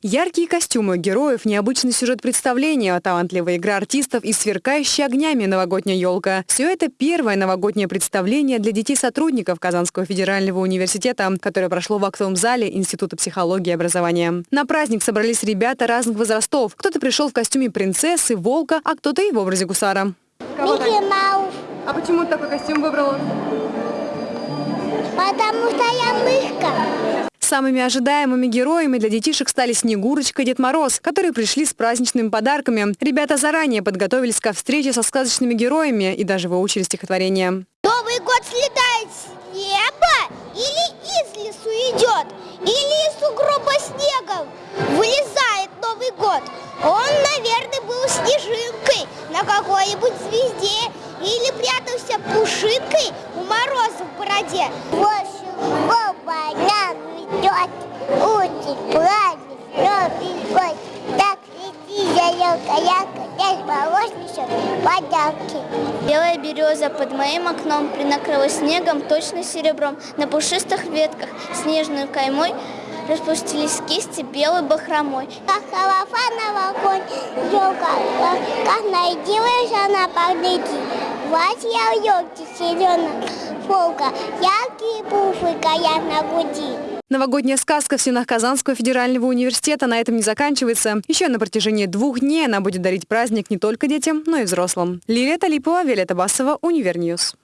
Яркие костюмы героев, необычный сюжет представления, талантливая игра артистов и сверкающая огнями новогодняя елка. Все это первое новогоднее представление для детей-сотрудников Казанского федерального университета, которое прошло в актовом зале Института психологии и образования. На праздник собрались ребята разных возрастов. Кто-то пришел в костюме принцессы, волка, а кто-то и в образе гусара. Микки Маус. А почему ты такой костюм выбрала? Потому что я мышка. Самыми ожидаемыми героями для детишек стали Снегурочка и Дед Мороз, которые пришли с праздничными подарками. Ребята заранее подготовились ко встрече со сказочными героями и даже выучили стихотворение. Новый год слетает с неба или из лесу идет, или из сугроба снегом вылезает Новый год. Он, наверное, был снежинкой на какой-нибудь звезде или прятался пушинкой у мороза в бороде. Вот, идет очень праздник, Новый год. Так лети, ярко, здесь мороз несет подарки. Белая береза под моим окном принакрылась снегом, точно серебром. На пушистых ветках снежной каймой распустились кисти белой бахромой. Как холофановый конь, елка, как нарядилась она погляди. Вот я в елке зеленая, елка, яркие пуфы горят на груди. Новогодняя сказка в стенах Казанского федерального университета на этом не заканчивается. Еще на протяжении двух дней она будет дарить праздник не только детям, но и взрослым. Лилия Талипова, Виолетта Басова, Univer News.